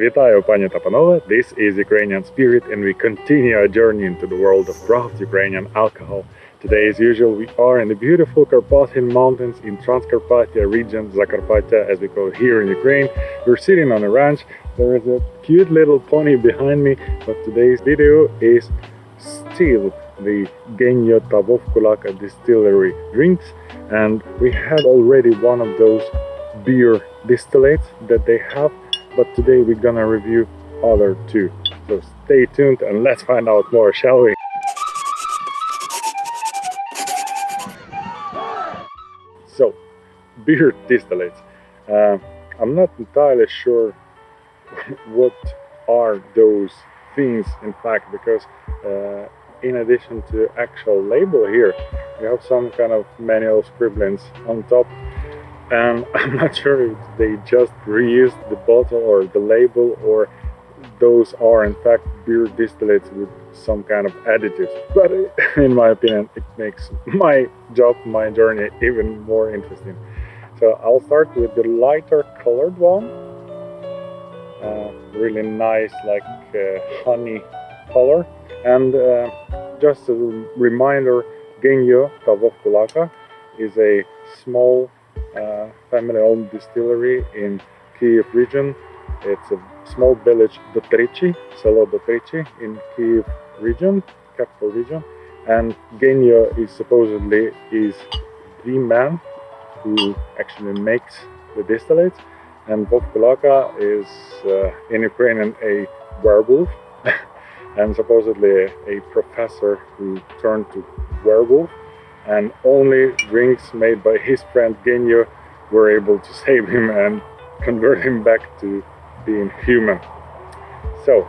Вітаю, пані! This is Ukrainian Spirit, and we continue our journey into the world of craft Ukrainian alcohol. Today, as usual, we are in the beautiful Carpathian Mountains in Transcarpathia region, Zakarpattia, as we call it here in Ukraine. We're sitting on a ranch. There is a cute little pony behind me, but today's video is still the Genyo ta Vovkulaka distillery drinks. And we had already one of those beer distillates that they have but today we're gonna review other two. So stay tuned and let's find out more, shall we? So, beer distillates. Uh, I'm not entirely sure what are those things in fact because uh, in addition to actual label here we have some kind of manual scribblings on top and I'm not sure if they just reused the bottle or the label or those are in fact beer distillates with some kind of additives. But in my opinion it makes my job my journey even more interesting. So I'll start with the lighter colored one. Uh, really nice like uh, honey color. And uh, just a reminder Genyo ta Vovkulaka is a small family-owned distillery in Kiev region. It's a small village, Dotrichi, Selo Dotrichi in Kiev region, capital region. And Genyo is supposedly is the man who actually makes the distillates. And Vovkulaka is uh, in Ukrainian a werewolf and supposedly a professor who turned to werewolf and only drinks made by his friend Genyo were able to save him and convert him back to being human. So,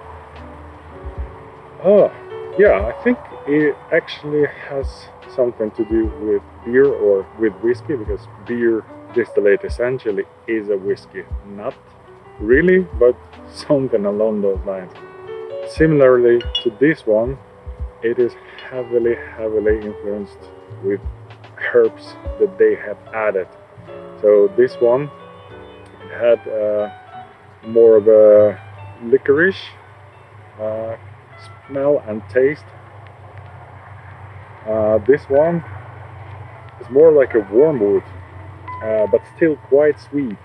oh, yeah, I think it actually has something to do with beer or with whiskey because beer distillate essentially is a whiskey. Not really, but something along those lines. Similarly to this one, it is heavily, heavily influenced with herbs that they have added. So this one had uh, more of a licorice uh, smell and taste. Uh, this one is more like a wormwood, uh, but still quite sweet.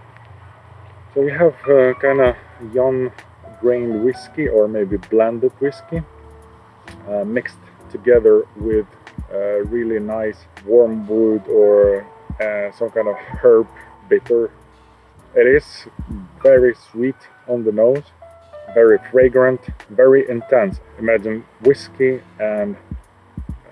So we have uh, kind of young grained whiskey or maybe blended whiskey uh, mixed together with really nice wormwood or uh, some kind of herb bitter. It is very sweet on the nose, very fragrant, very intense. Imagine whiskey and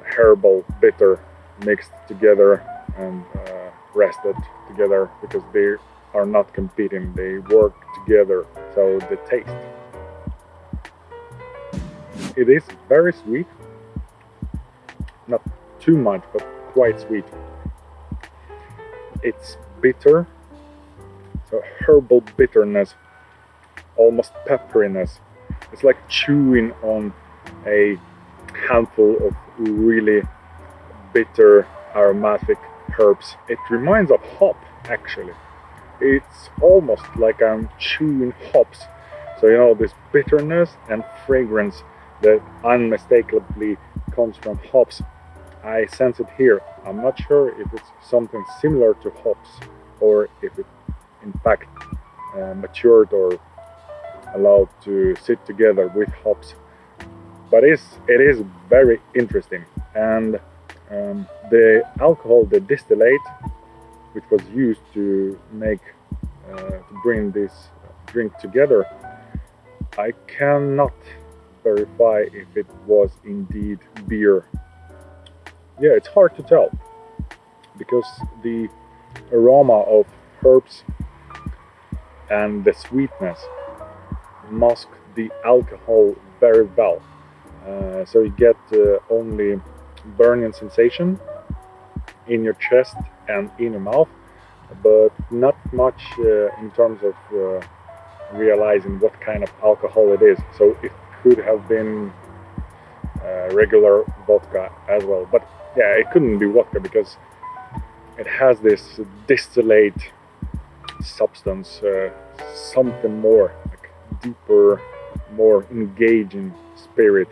herbal bitter mixed together and uh, rested together because they are not competing, they work together. So the taste. It is very sweet, not too much, but quite sweet. It's bitter, so herbal bitterness, almost pepperiness. It's like chewing on a handful of really bitter aromatic herbs. It reminds of hop actually. It's almost like I'm chewing hops. So you know this bitterness and fragrance that unmistakably comes from hops I sense it here. I'm not sure if it's something similar to hops or if it in fact uh, matured or allowed to sit together with hops. But it's, it is very interesting and um, the alcohol, the distillate, which was used to make, uh, to bring this drink together, I cannot verify if it was indeed beer yeah, it's hard to tell because the aroma of herbs and the sweetness mask the alcohol very well. Uh, so you get uh, only burning sensation in your chest and in your mouth, but not much uh, in terms of uh, realizing what kind of alcohol it is. So it could have been uh, regular vodka as well, but yeah, it couldn't be vodka because it has this distillate substance, uh, something more, like deeper, more engaging spirit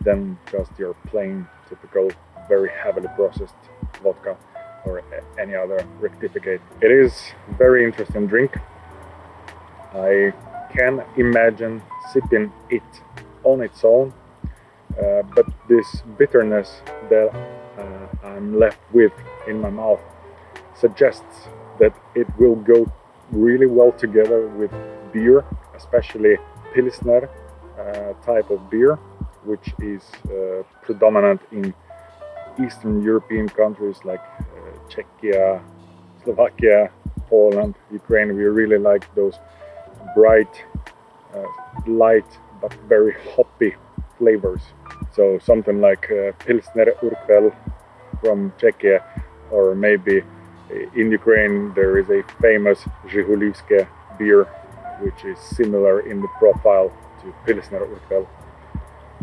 than just your plain typical very heavily processed vodka or any other rectificate. It is very interesting drink. I can imagine sipping it on its own, uh, but this bitterness that I'm left with in my mouth suggests that it will go really well together with beer, especially Pilsner uh, type of beer, which is uh, predominant in Eastern European countries like uh, Czechia, Slovakia, Poland, Ukraine. We really like those bright, uh, light, but very hoppy flavors. So something like uh, Pilsner Urquell from Czechia, or maybe in Ukraine there is a famous Zhigulivske beer, which is similar in the profile to Pilsner Urquell.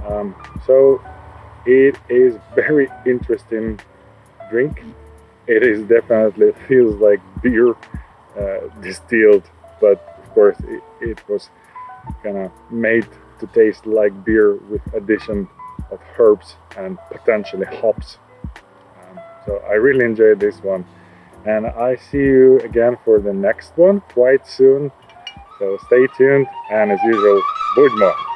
Um, so it is very interesting drink. It is definitely feels like beer uh, distilled, but of course it, it was kind of made to taste like beer with addition of herbs and potentially hops. Um, so I really enjoyed this one and I see you again for the next one quite soon. So stay tuned and as usual, Budmo!